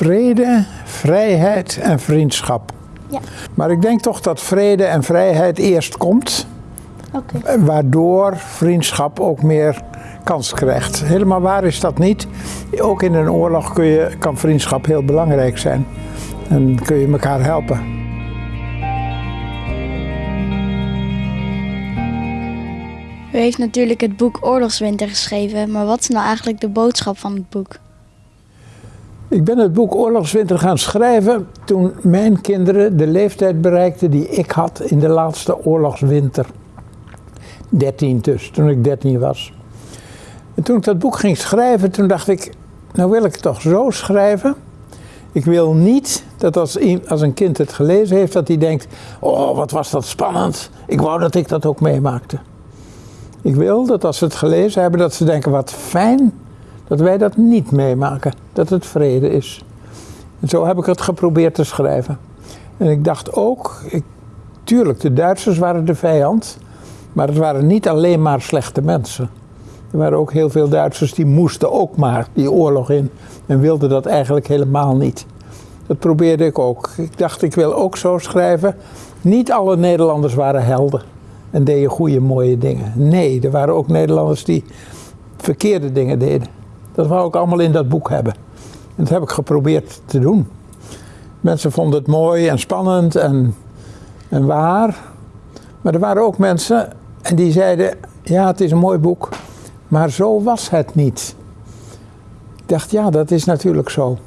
Vrede, vrijheid en vriendschap. Ja. Maar ik denk toch dat vrede en vrijheid eerst komt, waardoor vriendschap ook meer kans krijgt. Helemaal waar is dat niet. Ook in een oorlog kun je, kan vriendschap heel belangrijk zijn. En kun je elkaar helpen. U heeft natuurlijk het boek Oorlogswinter geschreven, maar wat is nou eigenlijk de boodschap van het boek? Ik ben het boek Oorlogswinter gaan schrijven toen mijn kinderen de leeftijd bereikten die ik had in de laatste oorlogswinter. 13 dus, toen ik 13 was. En toen ik dat boek ging schrijven, toen dacht ik, nou wil ik het toch zo schrijven. Ik wil niet dat als, als een kind het gelezen heeft, dat hij denkt, oh wat was dat spannend. Ik wou dat ik dat ook meemaakte. Ik wil dat als ze het gelezen hebben, dat ze denken, wat fijn dat wij dat niet meemaken, dat het vrede is. En zo heb ik het geprobeerd te schrijven. En ik dacht ook, ik, tuurlijk, de Duitsers waren de vijand, maar het waren niet alleen maar slechte mensen. Er waren ook heel veel Duitsers die moesten ook maar die oorlog in en wilden dat eigenlijk helemaal niet. Dat probeerde ik ook. Ik dacht, ik wil ook zo schrijven. Niet alle Nederlanders waren helden en deden goede, mooie dingen. Nee, er waren ook Nederlanders die verkeerde dingen deden. Dat wou ik allemaal in dat boek hebben. En dat heb ik geprobeerd te doen. Mensen vonden het mooi en spannend en, en waar. Maar er waren ook mensen en die zeiden: Ja, het is een mooi boek, maar zo was het niet. Ik dacht: Ja, dat is natuurlijk zo.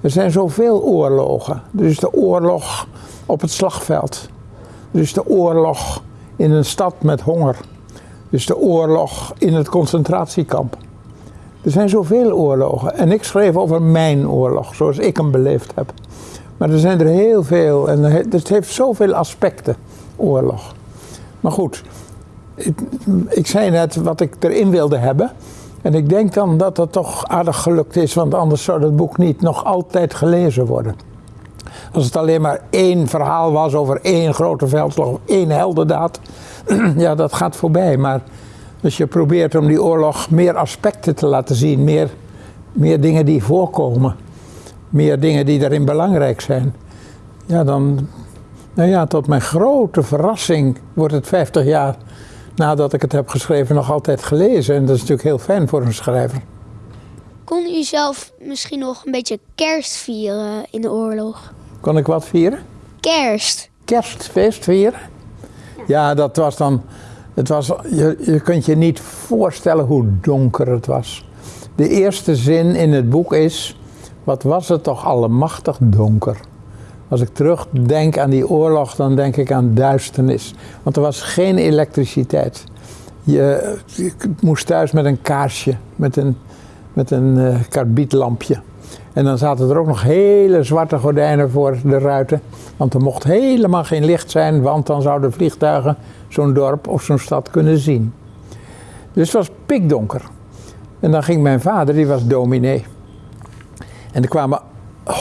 Er zijn zoveel oorlogen. Is de oorlog op het slagveld. Is de oorlog in een stad met honger. Er is de oorlog in het concentratiekamp. Er zijn zoveel oorlogen. En ik schreef over mijn oorlog, zoals ik hem beleefd heb. Maar er zijn er heel veel en het heeft zoveel aspecten, oorlog. Maar goed, ik, ik zei net wat ik erin wilde hebben. En ik denk dan dat dat toch aardig gelukt is, want anders zou dat boek niet nog altijd gelezen worden. Als het alleen maar één verhaal was over één grote veldslag één heldendaad, ja, dat gaat voorbij. Maar als je probeert om die oorlog meer aspecten te laten zien, meer, meer dingen die voorkomen, meer dingen die daarin belangrijk zijn, ja, dan, nou ja, tot mijn grote verrassing wordt het 50 jaar nadat ik het heb geschreven nog altijd gelezen. En dat is natuurlijk heel fijn voor een schrijver. Kon u zelf misschien nog een beetje kerst vieren in de oorlog? Kon ik wat vieren? Kerst. Kerstfeest vieren? Ja, dat was dan. Het was, je, je kunt je niet voorstellen hoe donker het was. De eerste zin in het boek is: Wat was het toch allemachtig donker? Als ik terugdenk aan die oorlog, dan denk ik aan duisternis. Want er was geen elektriciteit. Je, moest thuis met een kaarsje, met een, met een eh, karbietlampje. En dan zaten er ook nog hele zwarte gordijnen voor de ruiten. Want er mocht helemaal geen licht zijn, want dan zouden vliegtuigen zo'n dorp of zo'n stad kunnen zien. Dus het was pikdonker. En dan ging mijn vader, die was dominee. En er kwamen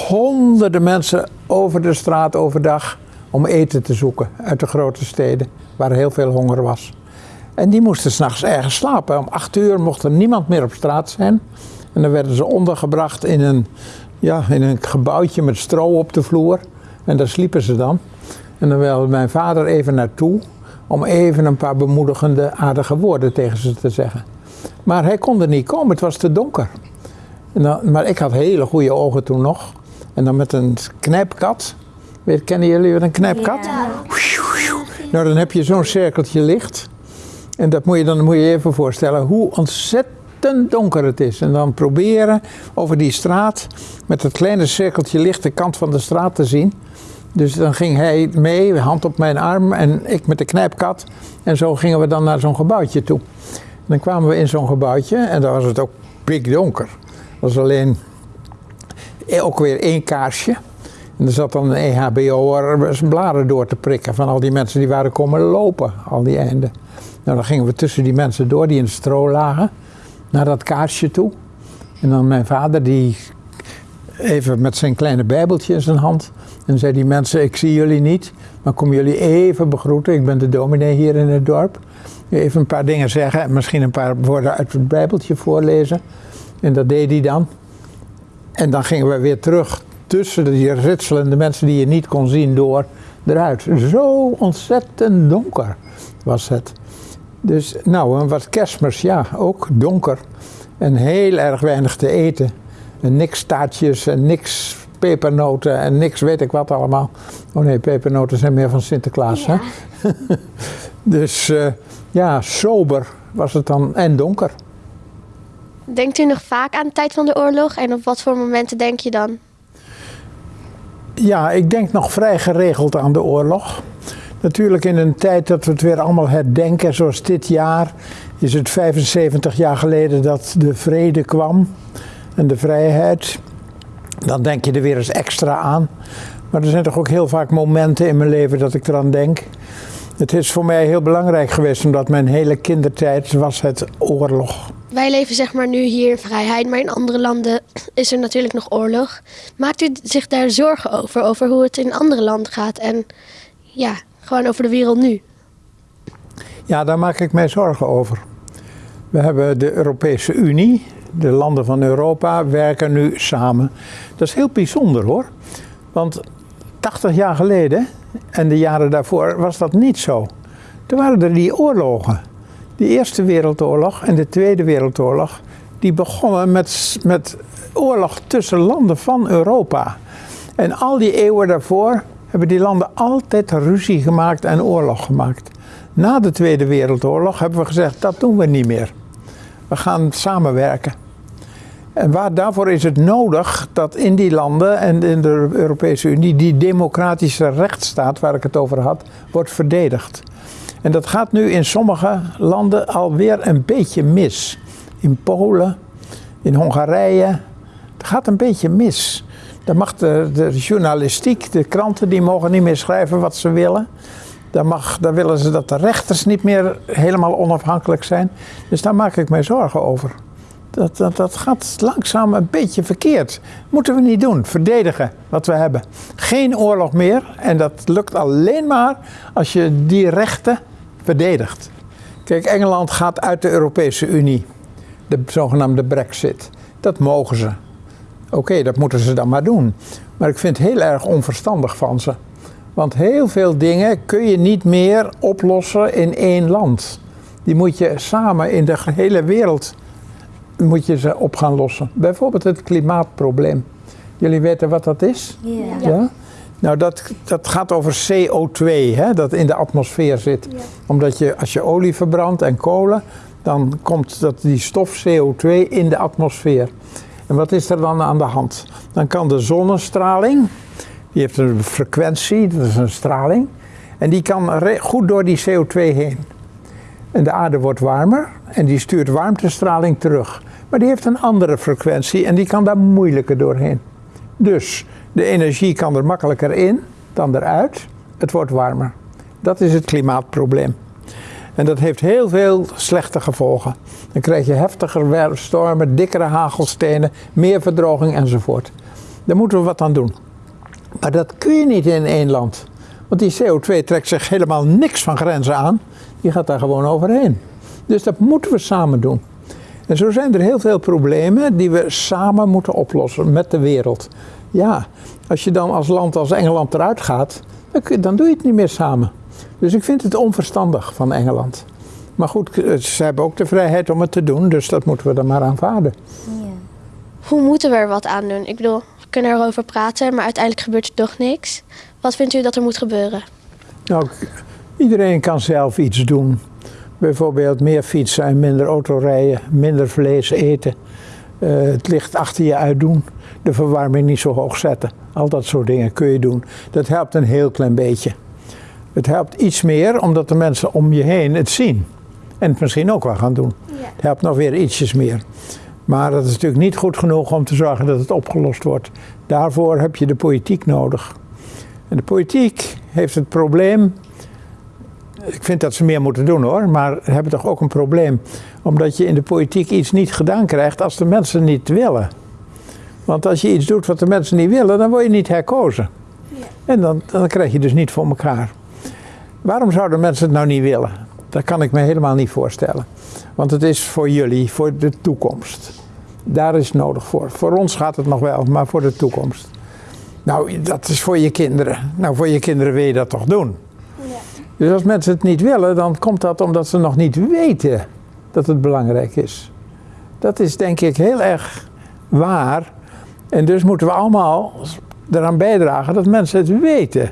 honderden mensen over de straat overdag om eten te zoeken uit de grote steden, waar heel veel honger was. En die moesten s'nachts ergens slapen. Om acht uur mocht er niemand meer op straat zijn. En dan werden ze ondergebracht in een, ja, in een gebouwtje met stro op de vloer. En daar sliepen ze dan. En dan wilde mijn vader even naartoe om even een paar bemoedigende, aardige woorden tegen ze te zeggen. Maar hij kon er niet komen, het was te donker. En dan, maar ik had hele goede ogen toen nog. En dan met een knijpkat. Weet, kennen jullie wat een knijpkat? Nou, dan heb je zo'n cirkeltje licht. En dat moet je, dan moet je je even voorstellen hoe ontzettend donker het is. En dan proberen over die straat met dat kleine cirkeltje licht de kant van de straat te zien. Dus dan ging hij mee, hand op mijn arm en ik met de knijpkat. En zo gingen we dan naar zo'n gebouwtje toe. Dan kwamen we in zo'n gebouwtje en daar was het ook pikdonker. Het was alleen ook weer één kaarsje. En er zat dan een EHBO'er zijn bladen door te prikken van al die mensen die waren komen lopen, al die einden. Nou, dan gingen we tussen die mensen door die in het stro lagen, naar dat kaarsje toe. En dan mijn vader die even met zijn kleine bijbeltje in zijn hand. En zei die mensen, ik zie jullie niet, maar kom jullie even begroeten. Ik ben de dominee hier in het dorp. Even een paar dingen zeggen en misschien een paar woorden uit het bijbeltje voorlezen. En dat deed hij dan. En dan gingen we weer terug tussen die ritselende mensen die je niet kon zien door eruit. Zo ontzettend donker was het. Dus nou, en wat kerstmis, ja, ook donker. En heel erg weinig te eten. En niks taartjes en niks pepernoten en niks weet ik wat allemaal. Oh nee, pepernoten zijn meer van Sinterklaas, Ja. hè? dus eh, ja, sober was het dan en donker. Denkt u nog vaak aan de tijd van de oorlog en op wat voor momenten denk je dan? Ja, ik denk nog vrij geregeld aan de oorlog. Natuurlijk in een tijd dat we het weer allemaal herdenken, zoals dit jaar, is het 75 jaar geleden dat de vrede kwam en de vrijheid. Dan denk je er weer eens extra aan. Maar er zijn toch ook heel vaak momenten in mijn leven dat ik eraan denk. Het is voor mij heel belangrijk geweest, omdat mijn hele kindertijd was het oorlog. Wij leven zeg maar nu hier in vrijheid, maar in andere landen is er natuurlijk nog oorlog. Maakt u zich daar zorgen over, over hoe het in andere landen gaat en ja, gewoon over de wereld nu? Ja, daar maak ik mij zorgen over. We hebben de Europese Unie, de landen van Europa werken nu samen. Dat is heel bijzonder hoor. Want 80 jaar geleden en de jaren daarvoor was dat niet zo. Toen waren er die oorlogen. De Eerste Wereldoorlog en de Tweede Wereldoorlog, die begonnen met, met oorlog tussen landen van Europa. En al die eeuwen daarvoor hebben die landen altijd ruzie gemaakt en oorlog gemaakt. Na de Tweede Wereldoorlog hebben we gezegd, dat doen we niet meer. We gaan samenwerken. En waar, daarvoor is het nodig dat in die landen en in de Europese Unie die democratische rechtsstaat waar ik het over had, wordt verdedigd. En dat gaat nu in sommige landen alweer een beetje mis. In Polen, in Hongarije. Het gaat een beetje mis. Dan mag de, journalistiek, de kranten, die mogen niet meer schrijven wat ze willen. Dan, mag, dan willen ze dat de rechters niet meer helemaal onafhankelijk zijn. Dus daar maak ik mij zorgen over. Dat, dat, gaat langzaam een beetje verkeerd. Moeten we niet doen. Verdedigen wat we hebben. Geen oorlog meer. En dat lukt alleen maar als je die rechten verdedigt. Kijk, Engeland gaat uit de Europese Unie. De zogenaamde Brexit. Dat mogen ze. Oké, dat moeten ze dan maar doen. Maar ik vind het heel erg onverstandig van ze. Want heel veel dingen kun je niet meer oplossen in één land. Die moet je samen in de hele wereld moet je ze op gaan lossen. Bijvoorbeeld het klimaatprobleem. Jullie weten wat dat is? Ja. Nou, dat, dat gaat over CO2, hè, dat in de atmosfeer zit. Omdat je, als je olie verbrandt en kolen, dan komt dat, die stof CO2 in de atmosfeer. En wat is er dan aan de hand? Dan kan de zonnestraling, die heeft een frequentie, dat is een straling, en die kan goed door die CO2 heen. En de aarde wordt warmer en die stuurt warmtestraling terug. Maar die heeft een andere frequentie en die kan daar moeilijker doorheen. Dus de energie kan er makkelijker in dan eruit. Het wordt warmer. Dat is het klimaatprobleem. En dat heeft heel veel slechte gevolgen. Dan krijg je heftiger stormen, dikkere hagelstenen, meer verdroging enzovoort. Daar moeten we wat aan doen. Maar dat kun je niet in één land. Want die CO2 trekt zich helemaal niks van grenzen aan. Die gaat daar gewoon overheen. Dus dat moeten we samen doen. En zo zijn er heel veel problemen die we samen moeten oplossen met de wereld. Ja, als je dan als land als Engeland eruit gaat, dan, doe je het niet meer samen. Dus ik vind het onverstandig van Engeland. Maar goed, eh, ze hebben ook de vrijheid om het te doen, dus dat moeten we dan maar aanvaarden. Hoe moeten we er wat aan doen? Ik bedoel, we kunnen erover praten, maar uiteindelijk gebeurt er toch niks. Wat vindt u dat er moet gebeuren? Nou, iedereen kan zelf iets doen. Bijvoorbeeld meer fietsen en minder autorijden, minder vlees eten. eh, het licht achter je uitdoen, de verwarming niet zo hoog zetten. Al dat soort dingen kun je doen. Dat helpt een heel klein beetje. Het helpt iets meer omdat de mensen om je heen het zien. En het misschien ook wel gaan doen. Het helpt nog weer ietsjes meer. Maar dat is natuurlijk niet goed genoeg om te zorgen dat het opgelost wordt. Daarvoor heb je de politiek nodig. En de politiek heeft het probleem. Ik vind dat ze meer moeten doen hoor, maar hebben toch ook een probleem. Omdat je in de politiek iets niet gedaan krijgt als de mensen niet willen. Want als je iets doet wat de mensen niet willen, dan word je niet herkozen. En dan, dan krijg je dus niet voor elkaar. Waarom zouden mensen het nou niet willen? Dat kan ik me helemaal niet voorstellen. Want het is voor jullie, voor de toekomst. Daar is het nodig voor. Voor ons gaat het nog wel, maar voor de toekomst. Nou, dat is voor je kinderen. Nou, voor je kinderen wil je dat toch doen? Dus als mensen het niet willen, dan komt dat omdat ze nog niet weten dat het belangrijk is. Dat is denk ik heel erg waar. En dus moeten we allemaal eraan bijdragen dat mensen het weten.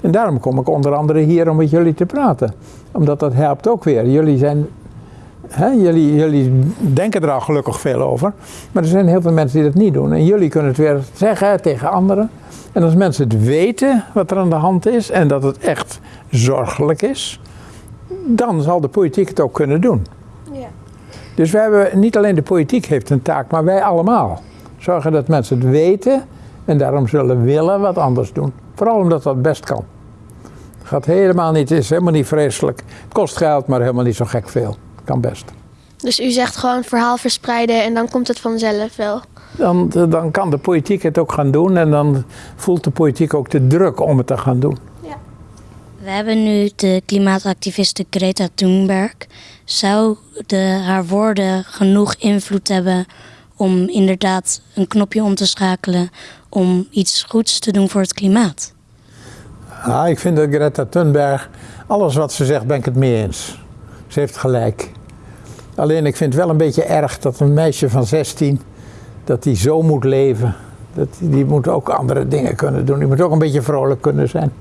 En daarom kom ik onder andere hier om met jullie te praten. Omdat dat helpt ook weer. Jullie zijn. Jullie, jullie denken er al gelukkig veel over. Maar er zijn heel veel mensen die dat niet doen. En jullie kunnen het weer zeggen tegen anderen. En als mensen het weten wat er aan de hand is en dat het echt zorgelijk is, dan zal de politiek het ook kunnen doen. Ja. Dus we hebben, niet alleen de politiek heeft een taak, maar wij allemaal. Zorgen dat mensen het weten en daarom zullen willen wat anders doen. Vooral omdat dat best kan. Het gaat helemaal niet, is helemaal niet vreselijk. Het kost geld, maar helemaal niet zo gek veel. Kan best. Dus u zegt gewoon verhaal verspreiden en dan komt het vanzelf wel. Dan, dan kan de politiek het ook gaan doen en dan voelt de politiek ook de druk om het te gaan doen. We hebben nu de klimaatactiviste Greta Thunberg. Zou de, haar woorden genoeg invloed hebben om inderdaad een knopje om te schakelen om iets goeds te doen voor het klimaat? Ja, ik vind dat Greta Thunberg, alles wat ze zegt, ben ik het mee eens. Ze heeft gelijk. Alleen ik vind het wel een beetje erg dat een meisje van 16, dat die zo moet leven. Dat, die moet ook andere dingen kunnen doen. Die moet ook een beetje vrolijk kunnen zijn.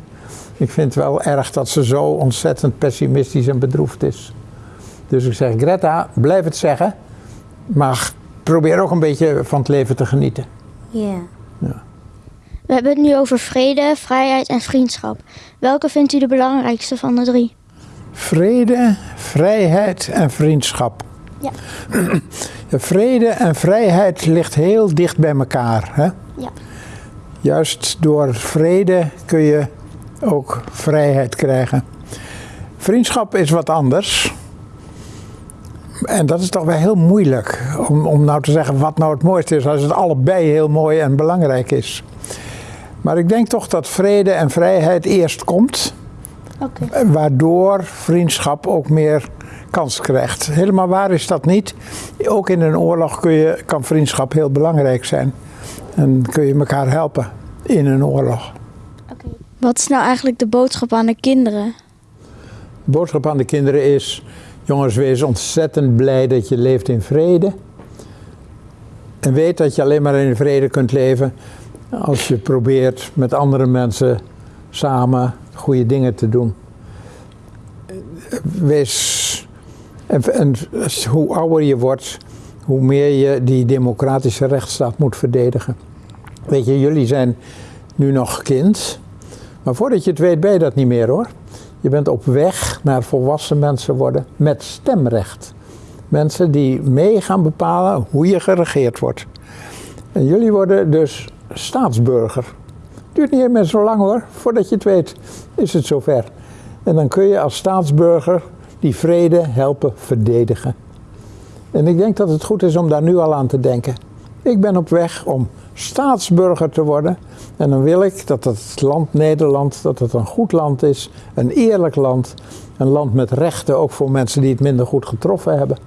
Ik vind het wel erg dat ze zo ontzettend pessimistisch en bedroefd is. Dus ik zeg, Greta, blijf het zeggen. Maar probeer ook een beetje van het leven te genieten. Ja. We hebben het nu over vrede, vrijheid en vriendschap. Welke vindt u de belangrijkste van de drie? Vrede, vrijheid en vriendschap. Ja. De vrede en vrijheid ligt heel dicht bij elkaar. Hè? Ja. Juist door vrede kun je ook vrijheid krijgen. Vriendschap is wat anders. En dat is toch wel heel moeilijk om, om nou te zeggen wat nou het mooiste is als het allebei heel mooi en belangrijk is. Maar ik denk toch dat vrede en vrijheid eerst komt, waardoor vriendschap ook meer kans krijgt. Helemaal waar is dat niet. Ook in een oorlog kun je, kan vriendschap heel belangrijk zijn. En kun je elkaar helpen in een oorlog. Wat is nou eigenlijk de boodschap aan de kinderen? De boodschap aan de kinderen is: jongens, wees ontzettend blij dat je leeft in vrede. En weet dat je alleen maar in vrede kunt leven als je probeert met andere mensen samen goede dingen te doen. Wees. En, en hoe ouder je wordt, hoe meer je die democratische rechtsstaat moet verdedigen. Weet je, jullie zijn nu nog kind, maar voordat je het weet ben je dat niet meer hoor. Je bent op weg naar volwassen mensen worden met stemrecht. Mensen die mee gaan bepalen hoe je geregeerd wordt. En jullie worden dus staatsburger. Duurt niet meer zo lang hoor, voordat je het weet is het zover. En dan kun je als staatsburger die vrede helpen verdedigen. En ik denk dat het goed is om daar nu al aan te denken. Ik ben op weg om staatsburger te worden. En dan wil ik dat het land Nederland, dat het een goed land is, een eerlijk land. Een land met rechten, ook voor mensen die het minder goed getroffen hebben.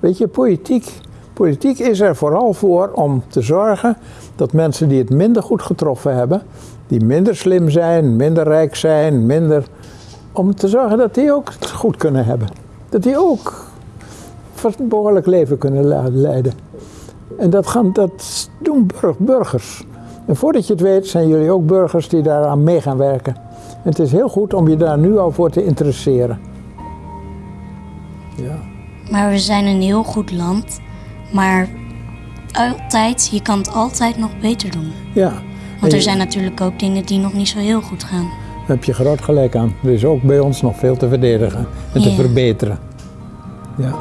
Weet je, politiek, politiek is er vooral voor om te zorgen dat mensen die het minder goed getroffen hebben, die minder slim zijn, minder rijk zijn, minder. om te zorgen dat die ook het goed kunnen hebben. Dat die ook een behoorlijk leven kunnen le- leiden. En dat, gaan, dat doen burg- burgers. En voordat je het weet, zijn jullie ook burgers die daaraan mee gaan werken. En het is heel goed om je daar nu al voor te interesseren. Ja. Maar we zijn een heel goed land. Maar altijd, je kan het altijd nog beter doen. ja. Want er je- zijn natuurlijk ook dingen die nog niet zo heel goed gaan. Daar heb je groot gelijk aan. Er is ook bij ons nog veel te verdedigen en te verbeteren. Ja.